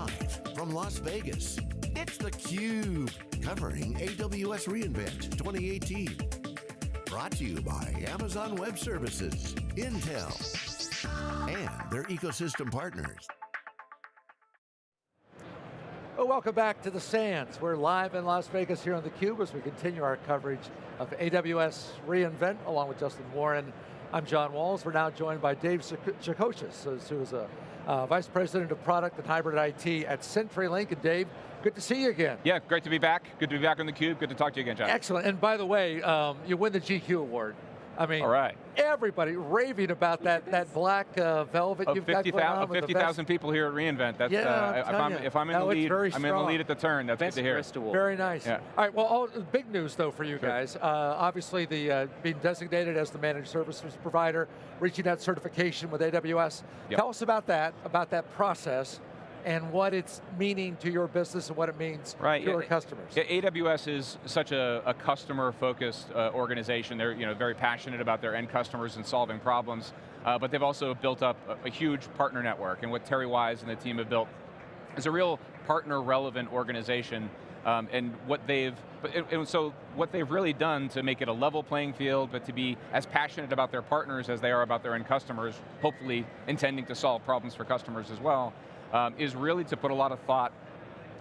Live from Las Vegas, it's theCUBE, covering AWS reInvent 2018. Brought to you by Amazon Web Services, Intel, and their ecosystem partners. Well, welcome back to the Sands. We're live in Las Vegas here on theCUBE as we continue our coverage of AWS reInvent along with Justin Warren. I'm John Walls. We're now joined by Dave Shacochis, who is a uh, Vice President of Product and Hybrid IT at CenturyLink. And Dave, good to see you again. Yeah, great to be back. Good to be back on theCUBE. Good to talk to you again, John. Excellent, and by the way, um, you win the GQ award. I mean, All right. everybody raving about that that black uh, velvet oh, you've 50, got 50,000 people here at reInvent. That's, yeah, uh, if, I'm, if, I'm, in no, the lead, I'm in the lead at the turn. That's Best good to hear. Award. Very nice. Yeah. All right, well, all, big news though for you Sure. guys. Uh, obviously, the uh, being designated as the managed services provider, reaching that certification with AWS. Yep. Tell us about that, about that process, and what it's meaning to your business and what it means Right, to your customers. Yeah, AWS is such a, a customer-focused uh, organization. They're you know, very passionate about their end customers and solving problems, uh, but they've also built up a, a huge partner network, and what Terry Wise and the team have built is a real partner-relevant organization, um, and what they've, and- and so what they've really done to make it a level playing field, but to be as passionate about their partners as they are about their end customers, hopefully intending to solve problems for customers as well, um, is really to put a lot of thought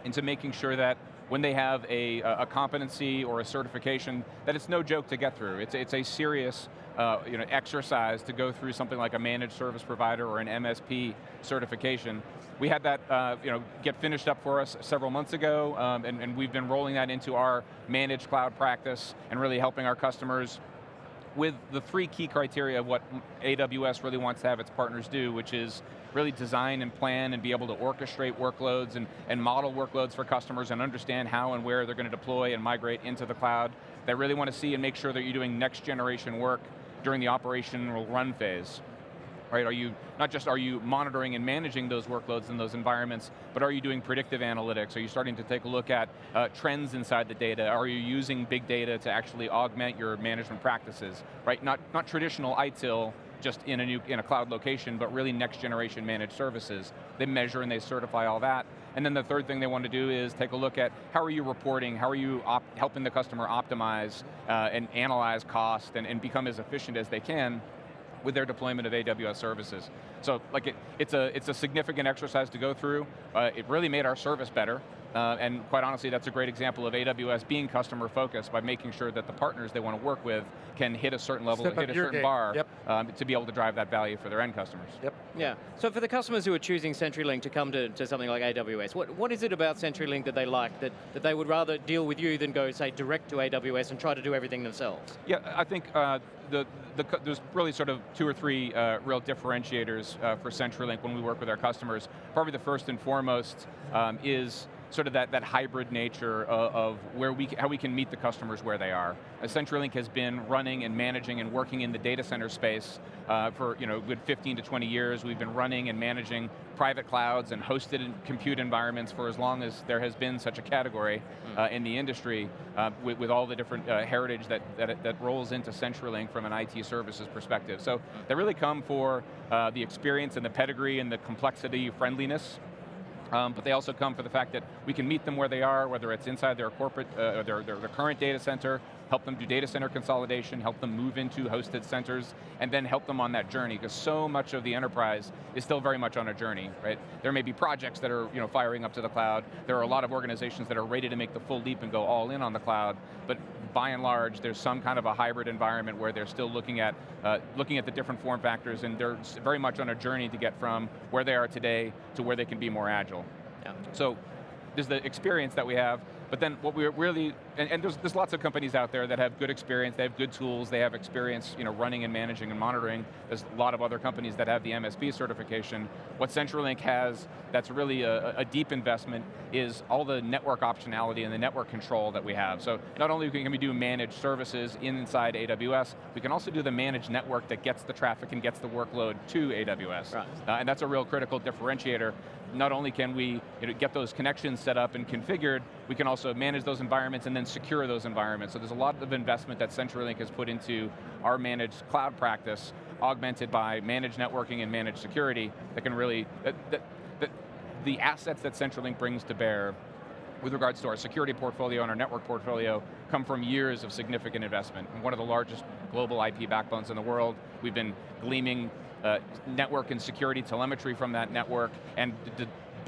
into making sure that when they have a, a competency or a certification, that it's no joke to get through. It's, it's a serious uh, you know, exercise to go through something like a managed service provider or an MSP certification. We had that uh, you know, get finished up for us several months ago, um, and, and we've been rolling that into our managed cloud practice and really helping our customers with the three key criteria of what AWS really wants to have its partners do, which is really design and plan and be able to orchestrate workloads and, and model workloads for customers and understand how and where they're going to deploy and migrate into the cloud. They really want to see and make sure that you're doing next generation work during the operational run phase. Right, are you, not just are you monitoring and managing those workloads in those environments, but are you doing predictive analytics? Are you starting to take a look at uh, trends inside the data? Are you using big data to actually augment your management practices? Right, not, not traditional ITIL, just in a new, in a cloud location, but really next generation managed services. They measure and they certify all that. And then the third thing they want to do is take a look at how are you reporting, how are you helping the customer optimize uh, and analyze cost and, and become as efficient as they can with their deployment of AWS services. So like it, it's, a, it's a significant exercise to go through. Uh, it really made our service better. Uh, and quite honestly, that's a great example of AWS being customer focused by making sure that the partners they want to work with can hit a certain level, Step hit a certain game. bar Yep. um, to be able to drive that value for their end customers. Yep. Yeah, so for the customers who are choosing CenturyLink to come to, to something like AWS, what, what is it about CenturyLink that they like, that, that they would rather deal with you than go, say, direct to AWS and try to do everything themselves? Yeah, I think uh, the, the, there's really sort of two or three uh, real differentiators uh, for CenturyLink when we work with our customers. Probably the first and foremost um, is sort of that, that hybrid nature of, of where we, how we can meet the customers where they are. Uh, CenturyLink has been running and managing and working in the data center space uh, for you know, good 15 to 20 years. We've been running and managing private clouds and hosted compute environments for as long as there has been such a category uh, in the industry uh, with, with all the different uh, heritage that, that, that rolls into CenturyLink from an IT services perspective. So they really come for uh, the experience and the pedigree and the complexity, friendliness um, but they also come for the fact that we can meet them where they are, whether it's inside their corporate, uh, their, their, their current data center, help them do data center consolidation, help them move into hosted centers, and then help them on that journey, because so much of the enterprise is still very much on a journey, right? There may be projects that are you know, firing up to the cloud, there are a lot of organizations that are ready to make the full leap and go all in on the cloud, but by and large, there's some kind of a hybrid environment where they're still looking at, uh, looking at the different form factors, and they're very much on a journey to get from where they are today to where they can be more agile. Yeah. So there's the experience that we have, but then what we're really, and, and there's, there's lots of companies out there that have good experience, they have good tools, they have experience you know, running and managing and monitoring. There's a lot of other companies that have the MSP certification. What CenturyLink has that's really a, a deep investment is all the network optionality and the network control that we have. So not only can we do managed services inside AWS, we can also do the managed network that gets the traffic and gets the workload to AWS. Right. Uh, and that's a real critical differentiator. Not only can we you know, get those connections set up and configured, we can also manage those environments and then secure those environments. So there's a lot of investment that CenturyLink has put into our managed cloud practice, augmented by managed networking and managed security that can really, that, that, that the assets that CenturyLink brings to bear with regards to our security portfolio and our network portfolio come from years of significant investment. one of the largest global IP backbones in the world. We've been gleaming uh, network and security telemetry from that network and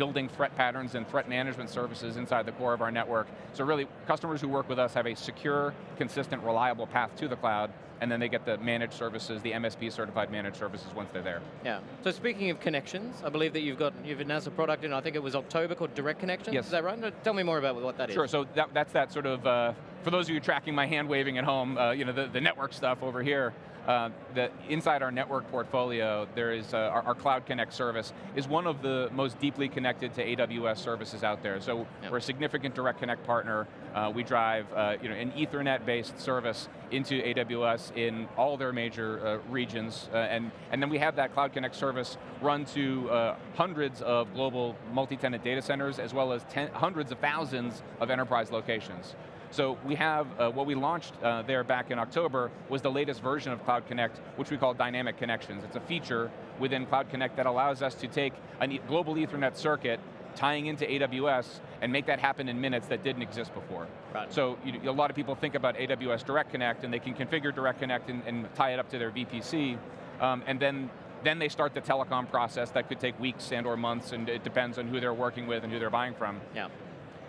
building threat patterns and threat management services inside the core of our network. So really, customers who work with us have a secure, consistent, reliable path to the cloud, and then they get the managed services, the MSP certified managed services once they're there. Yeah, so speaking of connections, I believe that you've got, you've announced a product in, I think it was October, called Direct Connections, yes. is that right? Tell me more about what that sure, is. Sure, so that, that's that sort of, uh, for those of you tracking my hand waving at home, uh, you know, the, the network stuff over here, uh, that inside our network portfolio, there is uh, our, our, Cloud Connect service is one of the most deeply connected to AWS services out there. So yep. we're a significant Direct Connect partner. Uh, we drive uh, you know, an Ethernet-based service into AWS in all their major uh, regions, and, and then we have that Cloud Connect service run to hundreds of global multi-tenant data centers, as well as ten, hundreds of thousands of enterprise locations. So we have, uh, what we launched uh, there back in October was the latest version of Cloud Connect, which we call Dynamic Connections. It's a feature within Cloud Connect that allows us to take a global ethernet circuit tying into AWS and make that happen in minutes that didn't exist before. Right. So you, a lot of people think about AWS Direct Connect and they can configure Direct Connect and, and tie it up to their VPC, um, and then then they start the telecom process that could take weeks and or months, and it depends on who they're working with and who they're buying from. Yeah.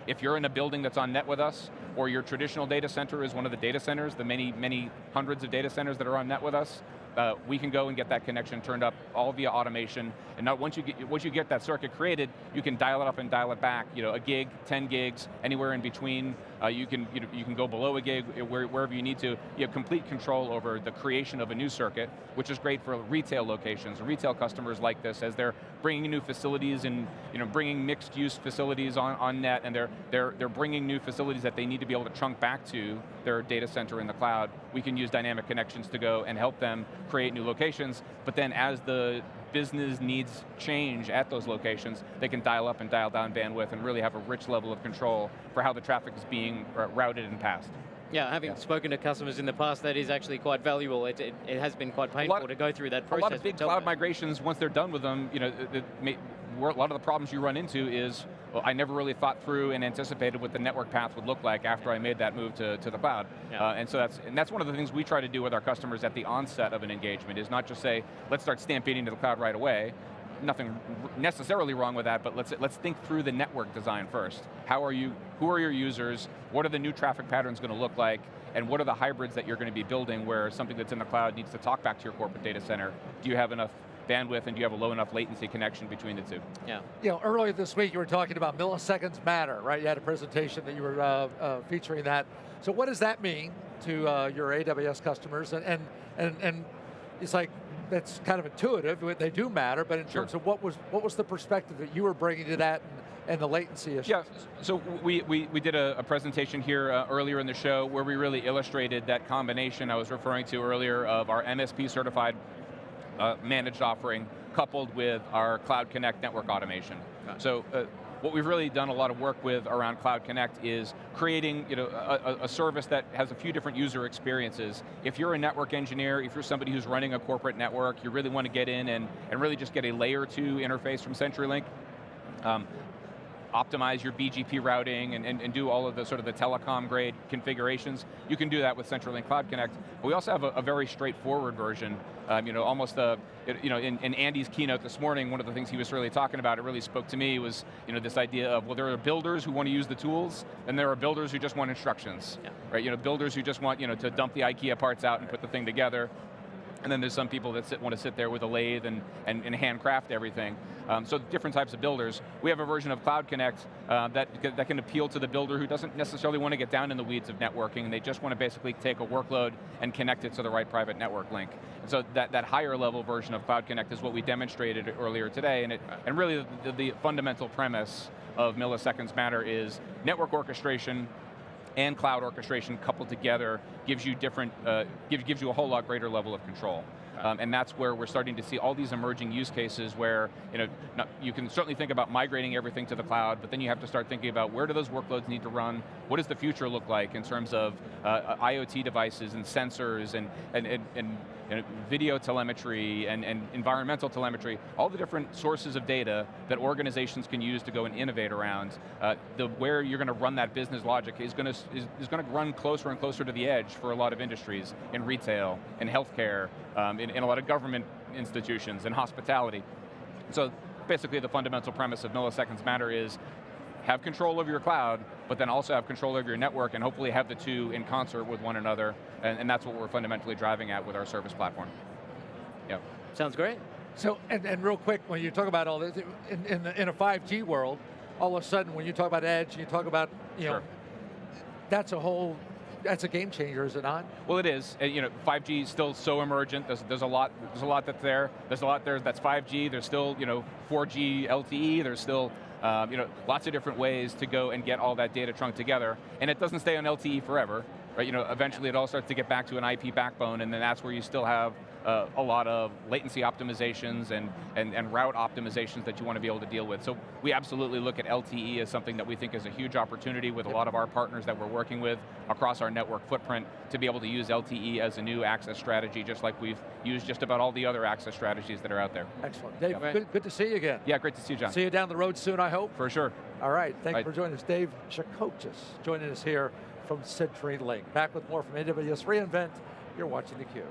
If you're in a building that's on net with us, or your traditional data center is one of the data centers, the many, many hundreds of data centers that are on net with us, uh, we can go and get that connection turned up all via automation. And now once you get once you get that circuit created, you can dial it up and dial it back. You know, a gig, 10 gigs, anywhere in between. Uh, you can you, know, you can go below a gig where, wherever you need to. You have complete control over the creation of a new circuit, which is great for retail locations. Retail customers like this as they're bringing new facilities and you know bringing mixed use facilities on, on net, and they're they're they're bringing new facilities that they need to be able to trunk back to their data center in the cloud. We can use dynamic connections to go and help them create new locations, but then as the business needs change at those locations, they can dial up and dial down bandwidth and really have a rich level of control for how the traffic is being routed and passed. Yeah, having yeah. spoken to customers in the past, that is actually quite valuable. It, it, it has been quite painful lot, to go through that process. A lot of big cloud migrations, once they're done with them, you know, it, a lot of the problems you run into is, well, I never really thought through and anticipated what the network path would look like after I made that move to, to the cloud. Yeah. Uh, and so that's, and that's one of the things we try to do with our customers at the onset of an engagement, is not just say, let's start stampeding to the cloud right away, nothing necessarily wrong with that, but let's, let's think through the network design first. How are you, who are your users, what are the new traffic patterns going to look like, and what are the hybrids that you're going to be building where something that's in the cloud needs to talk back to your corporate data center? Do you have enough bandwidth and do you have a low enough latency connection between the two? Yeah. You know, earlier this week you were talking about milliseconds matter, right? You had a presentation that you were uh, uh, featuring that. So what does that mean to uh, your AWS customers? And, and, and, and it's like, that's kind of intuitive, they do matter, but in sure. terms of what was, what was the perspective that you were bringing to that and, and the latency issue. Yeah, so we, we, we did a, a presentation here uh, earlier in the show where we really illustrated that combination I was referring to earlier of our MSP certified uh, managed offering coupled with our Cloud Connect network automation. So uh, what we've really done a lot of work with around Cloud Connect is creating you know, a, a, service that has a few different user experiences. If you're a network engineer, if you're somebody who's running a corporate network, you really want to get in and, and really just get a layer two interface from CenturyLink, um, optimize your BGP routing and, and, and, do all of the sort of the telecom grade configurations, you can do that with CenturyLink Cloud Connect. But we also have a, a very straightforward version, um, you know, almost a, you know, in, in, Andy's keynote this morning, one of the things he was really talking about, it really spoke to me, was you know, this idea of, well, there are builders who want to use the tools, and there are builders who just want instructions. Yeah. Right, you know, builders who just want you know, to dump the IKEA parts out and put the thing together, and then there's some people that sit, want to sit there with a lathe and, and, and handcraft everything. Um, so different types of builders. We have a version of Cloud Connect uh, that, that can appeal to the builder who doesn't necessarily want to get down in the weeds of networking. and They just want to basically take a workload and connect it to the right private network link. And so that, that higher level version of Cloud Connect is what we demonstrated earlier today, and, it, and really the, the fundamental premise of Milliseconds Matter is network orchestration and cloud orchestration coupled together gives you different, uh, gives, gives you a whole lot greater level of control. Um, and that's where we're starting to see all these emerging use cases where you, know, not, you can certainly think about migrating everything to the cloud, but then you have to start thinking about where do those workloads need to run, what does the future look like in terms of uh, IoT devices and sensors and, and, and, and you know, video telemetry and, and environmental telemetry, all the different sources of data that organizations can use to go and innovate around. Uh, the, where you're going to run that business logic is going to, is, is going to run closer and closer to the edge for a lot of industries, in retail, in healthcare, um, in, in a lot of government institutions, in hospitality. So basically the fundamental premise of milliseconds matter is have control over your cloud, but then also have control over your network and hopefully have the two in concert with one another, and, and that's what we're fundamentally driving at with our service platform. Yep. Sounds great. So, and, and real quick, when you talk about all this, in, in, in a 5G world, all of a sudden when you talk about edge, you talk about, you sure. know, that's a whole, that's a game changer, is it not? Well, it is. You know, 5G is still so emergent. There's, there's a lot. There's a lot that's there. There's a lot there that's 5G. There's still, you know, 4G LTE. There's still, um, you know, lots of different ways to go and get all that data trunked together. And it doesn't stay on LTE forever. Right? You know, eventually it all starts to get back to an IP backbone, and then that's where you still have uh, a lot of latency optimizations and, and, and route optimizations that you want to be able to deal with. So we absolutely look at LTE as something that we think is a huge opportunity with a lot of our partners that we're working with across our network footprint to be able to use LTE as a new access strategy, just like we've used just about all the other access strategies that are out there. Excellent. Dave, Yeah. good, good to see you again. Yeah, great to see you, John. See you down the road soon, I hope. For sure. All right, thank you for joining us. Dave Shacochis joining us here from CenturyLink. Back with more from AWS reInvent. You're watching theCUBE.